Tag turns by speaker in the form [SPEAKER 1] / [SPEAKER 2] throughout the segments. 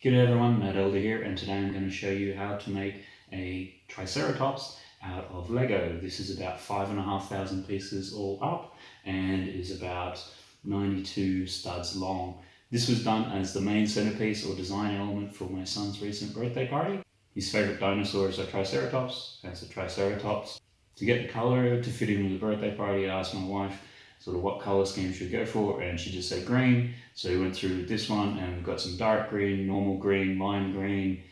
[SPEAKER 1] G'day everyone, Matt Elder here and today I'm going to show you how to make a Triceratops out of Lego. This is about five and a half thousand pieces all up and is about 92 studs long. This was done as the main centerpiece or design element for my son's recent birthday party. His favorite dinosaurs are Triceratops, that's a Triceratops. To get the color to fit in with the birthday party I asked my wife sort of what color scheme should go for and she just said green. So we went through this one and we've got some dark green normal green lime green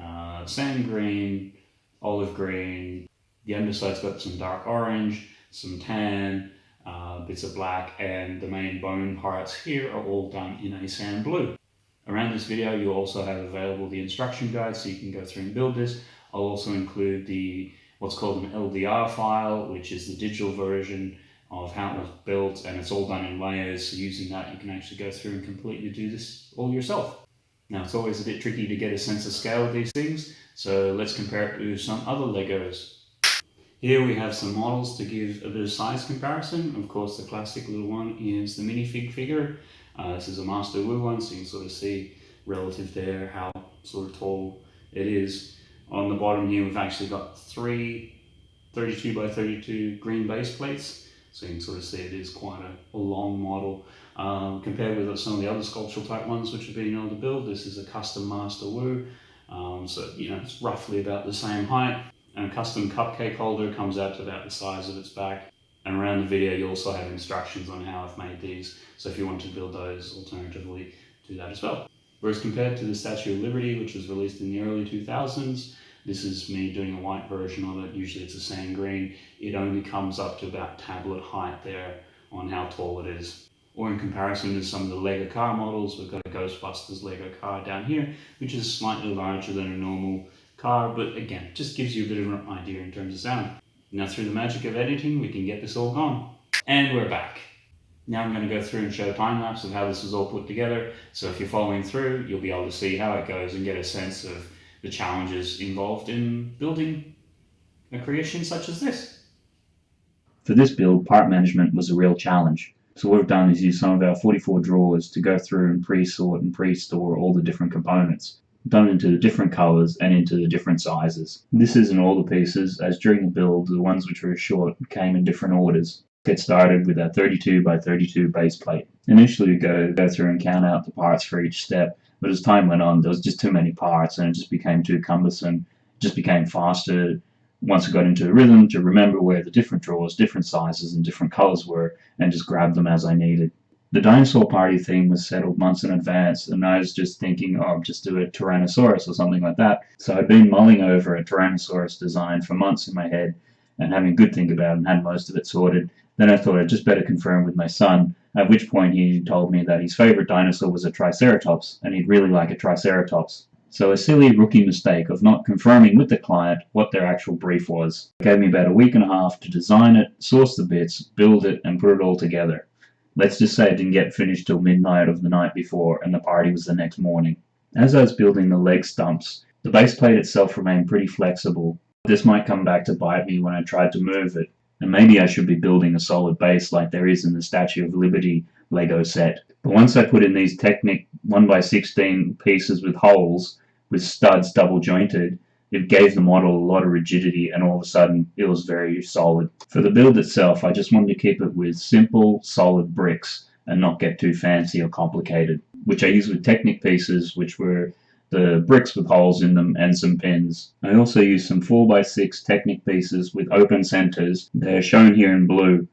[SPEAKER 1] uh, sand green olive green. The underside's got some dark orange some tan uh, bits of black and the main bone parts here are all done in a sand blue. Around this video you also have available the instruction guide so you can go through and build this. I'll also include the what's called an LDR file which is the digital version of how it was built and it's all done in layers so using that you can actually go through and completely do this all yourself. Now it's always a bit tricky to get a sense of scale of these things so let's compare it to some other Legos. Here we have some models to give a bit of size comparison. Of course the classic little one is the minifig figure. Uh, this is a Master Wu one so you can sort of see relative there how sort of tall it is. On the bottom here we've actually got three 32 by 32 green base plates so you can sort of see it is quite a, a long model. Um, compared with some of the other sculptural type ones which have been able to build, this is a custom Master Wu. Um, so, you know, it's roughly about the same height. And a custom cupcake holder comes out to about the size of its back. And around the video, you also have instructions on how I've made these. So if you want to build those, alternatively, do that as well. Whereas compared to the Statue of Liberty, which was released in the early 2000s, this is me doing a white version of it. Usually it's a sand green. It only comes up to about tablet height there on how tall it is. Or in comparison to some of the Lego car models, we've got a Ghostbusters Lego car down here, which is slightly larger than a normal car, but again, just gives you a bit of an idea in terms of sound. Now through the magic of editing, we can get this all gone. And we're back. Now I'm going to go through and show time lapse of how this is all put together. So if you're following through, you'll be able to see how it goes and get a sense of the challenges involved in building a creation such as this.
[SPEAKER 2] For this build, part management was a real challenge. So what we've done is use some of our 44 drawers to go through and pre-sort and pre-store all the different components, done into the different colors and into the different sizes. This isn't all the pieces, as during the build, the ones which were short came in different orders. Get started with our 32 by 32 base plate. Initially we go, go through and count out the parts for each step, but as time went on, there was just too many parts and it just became too cumbersome. It just became faster once I got into a rhythm to remember where the different drawers, different sizes and different colors were and just grab them as I needed. The dinosaur party theme was settled months in advance and I was just thinking, oh, just do a Tyrannosaurus or something like that. So I'd been mulling over a Tyrannosaurus design for months in my head and having a good think about it and had most of it sorted. Then I thought I'd just better confirm with my son at which point he told me that his favorite dinosaur was a Triceratops, and he'd really like a Triceratops. So a silly rookie mistake of not confirming with the client what their actual brief was. It gave me about a week and a half to design it, source the bits, build it, and put it all together. Let's just say it didn't get finished till midnight of the night before, and the party was the next morning. As I was building the leg stumps, the base plate itself remained pretty flexible. This might come back to bite me when I tried to move it, and maybe I should be building a solid base like there is in the Statue of Liberty Lego set. But once I put in these Technic 1x16 pieces with holes, with studs double jointed, it gave the model a lot of rigidity and all of a sudden it was very solid. For the build itself, I just wanted to keep it with simple, solid bricks and not get too fancy or complicated, which I used with Technic pieces, which were the bricks with holes in them and some pins. I also used some 4x6 Technic pieces with open centers. They are shown here in blue.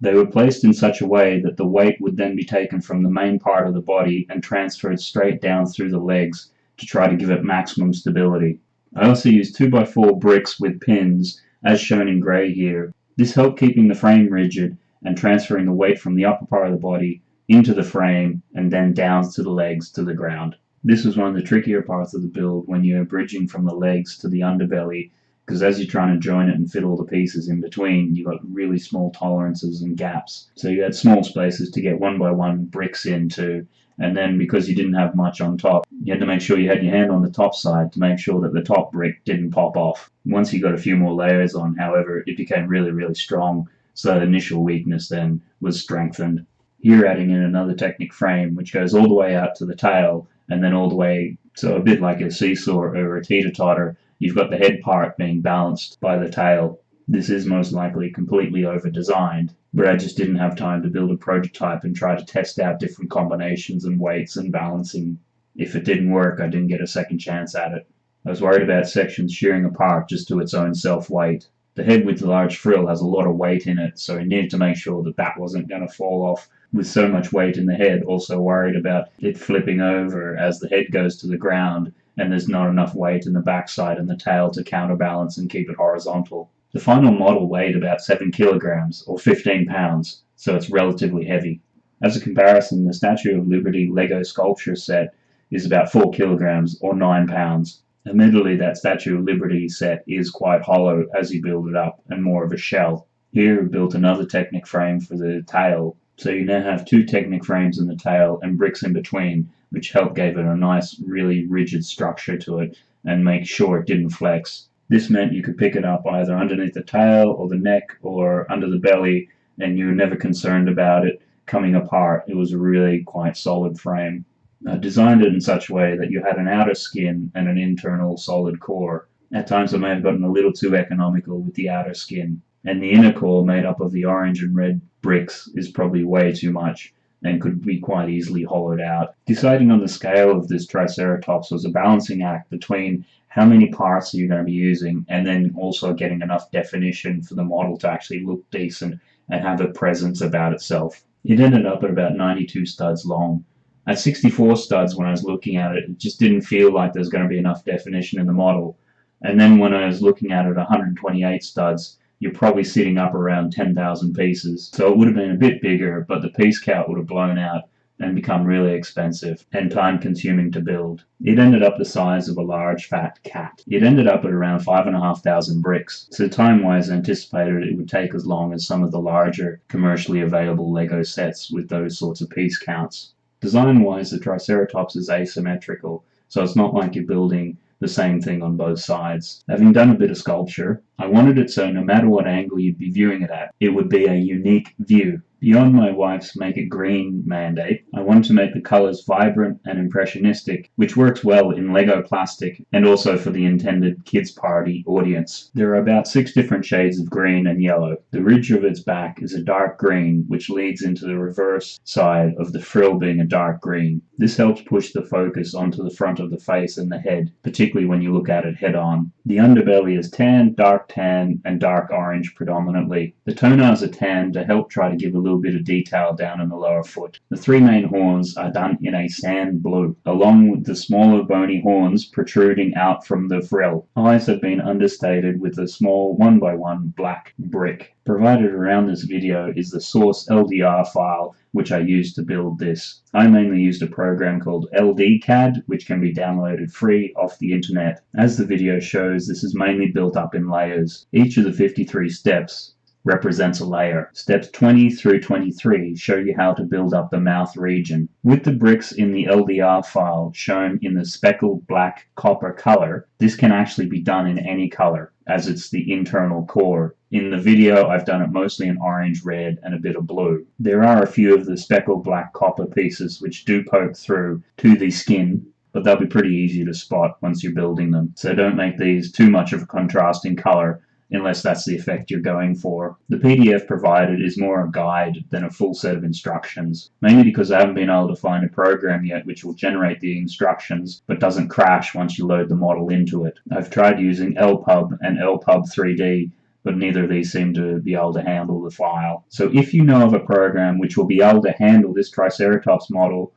[SPEAKER 2] They were placed in such a way that the weight would then be taken from the main part of the body and transferred straight down through the legs to try to give it maximum stability. I also used 2x4 bricks with pins, as shown in grey here. This helped keeping the frame rigid and transferring the weight from the upper part of the body into the frame and then down to the legs to the ground. This was one of the trickier parts of the build when you're bridging from the legs to the underbelly because as you're trying to join it and fit all the pieces in between, you've got really small tolerances and gaps. So you had small spaces to get one by one bricks into, and then because you didn't have much on top, you had to make sure you had your hand on the top side to make sure that the top brick didn't pop off. Once you got a few more layers on, however, it became really, really strong, so that initial weakness then was strengthened. Here adding in another Technic frame, which goes all the way out to the tail, and then all the way So a bit like a seesaw or a teeter-totter, you've got the head part being balanced by the tail. This is most likely completely over-designed, but I just didn't have time to build a prototype and try to test out different combinations and weights and balancing. If it didn't work, I didn't get a second chance at it. I was worried about sections shearing apart just to its own self-weight. The head with the large frill has a lot of weight in it, so I needed to make sure that that wasn't going to fall off with so much weight in the head. Also worried about it flipping over as the head goes to the ground and there's not enough weight in the backside and the tail to counterbalance and keep it horizontal. The final model weighed about 7 kilograms or 15 pounds, so it's relatively heavy. As a comparison, the Statue of Liberty Lego sculpture set is about 4 kilograms or 9 pounds, Admittedly, that Statue of Liberty set is quite hollow as you build it up and more of a shell. Here built another Technic frame for the tail, so you now have two Technic frames in the tail and bricks in between, which help give it a nice, really rigid structure to it and make sure it didn't flex. This meant you could pick it up either underneath the tail or the neck or under the belly, and you were never concerned about it coming apart. It was a really quite solid frame uh, designed it in such a way that you had an outer skin and an internal solid core. At times I may have gotten a little too economical with the outer skin, and the inner core made up of the orange and red bricks is probably way too much and could be quite easily hollowed out. Deciding on the scale of this Triceratops was a balancing act between how many parts are you going to be using and then also getting enough definition for the model to actually look decent and have a presence about itself. It ended up at about 92 studs long, at 64 studs, when I was looking at it, it just didn't feel like there's going to be enough definition in the model. And then when I was looking at it 128 studs, you're probably sitting up around 10,000 pieces. So it would have been a bit bigger, but the piece count would have blown out and become really expensive and time consuming to build. It ended up the size of a large fat cat. It ended up at around 5,500 bricks, so time wise anticipated it would take as long as some of the larger commercially available LEGO sets with those sorts of piece counts. Design-wise, the Triceratops is asymmetrical, so it's not like you're building the same thing on both sides. Having done a bit of sculpture, I wanted it so no matter what angle you'd be viewing it at, it would be a unique view. Beyond my wife's make it green mandate, I wanted to make the colors vibrant and impressionistic, which works well in Lego plastic and also for the intended kids party audience. There are about six different shades of green and yellow. The ridge of its back is a dark green, which leads into the reverse side of the frill being a dark green. This helps push the focus onto the front of the face and the head, particularly when you look at it head on. The underbelly is tan, dark tan, and dark orange predominantly. The toenails are tan to help try to give a little bit of detail down in the lower foot. The three main horns are done in a sand blue, along with the smaller bony horns protruding out from the frill. Eyes have been understated with a small one by one black brick. Provided around this video is the source LDR file which I used to build this. I mainly used a program called LDCAD which can be downloaded free off the internet. As the video shows this is mainly built up in layers. Each of the 53 steps represents a layer. Steps 20 through 23 show you how to build up the mouth region. With the bricks in the LDR file shown in the speckled black copper color, this can actually be done in any color as it's the internal core. In the video I've done it mostly in orange, red and a bit of blue. There are a few of the speckled black copper pieces which do poke through to the skin but they'll be pretty easy to spot once you're building them. So don't make these too much of a contrasting color unless that's the effect you're going for. The PDF provided is more a guide than a full set of instructions, mainly because I haven't been able to find a program yet which will generate the instructions but doesn't crash once you load the model into it. I've tried using LPUB and LPUB 3D but neither of these seem to be able to handle the file. So if you know of a program which will be able to handle this Triceratops model,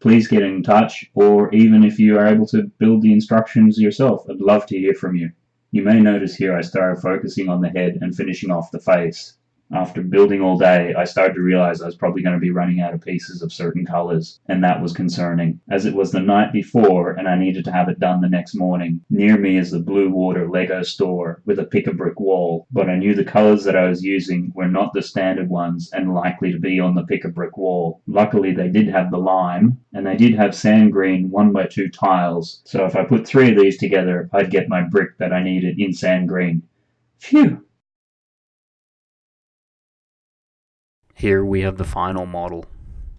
[SPEAKER 2] please get in touch, or even if you are able to build the instructions yourself, I'd love to hear from you. You may notice here I started focusing on the head and finishing off the face. After building all day, I started to realize I was probably going to be running out of pieces of certain colors, and that was concerning, as it was the night before and I needed to have it done the next morning. Near me is the Blue Water Lego store with a pick-a-brick wall, but I knew the colors that I was using were not the standard ones and likely to be on the pick-a-brick wall. Luckily, they did have the lime, and they did have sand green 1x2 tiles, so if I put three of these together, I'd get my brick that I needed in sand green. Phew!
[SPEAKER 1] Here we have the final model.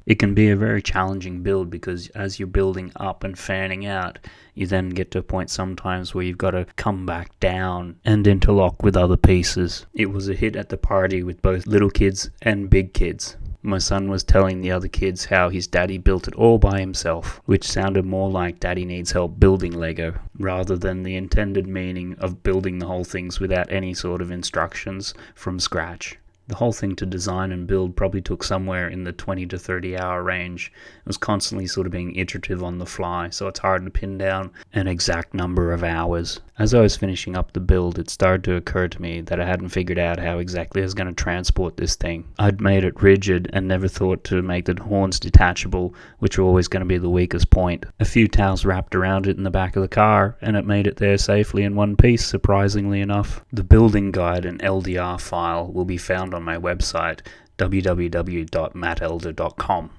[SPEAKER 1] It can be a very challenging build because as you're building up and fanning out, you then get to a point sometimes where you've got to come back down and interlock with other pieces. It was a hit at the party with both little kids and big kids. My son was telling the other kids how his daddy built it all by himself, which sounded more like daddy needs help building Lego, rather than the intended meaning of building the whole things without any sort of instructions from scratch. The whole thing to design and build probably took somewhere in the 20 to 30 hour range. It was constantly sort of being iterative on the fly, so it's hard to pin down an exact number of hours. As I was finishing up the build, it started to occur to me that I hadn't figured out how exactly I was going to transport this thing. I'd made it rigid and never thought to make the horns detachable, which were always going to be the weakest point. A few towels wrapped around it in the back of the car, and it made it there safely in one piece, surprisingly enough. The building guide and LDR file will be found on my website www.mattelder.com.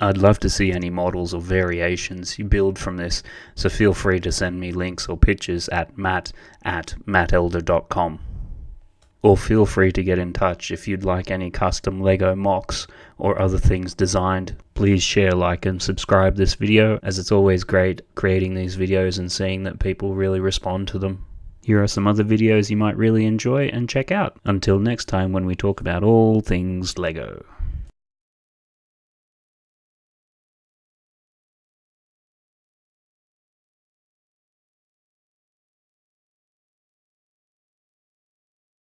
[SPEAKER 1] I'd love to see any models or variations you build from this, so feel free to send me links or pictures at matt at mattelder.com. Or feel free to get in touch if you'd like any custom Lego MOCs or other things designed. Please share, like, and subscribe this video as it's always great creating these videos and seeing that people really respond to them. Here are some other videos you might really enjoy and check out. Until next time when we talk about all things LEGO.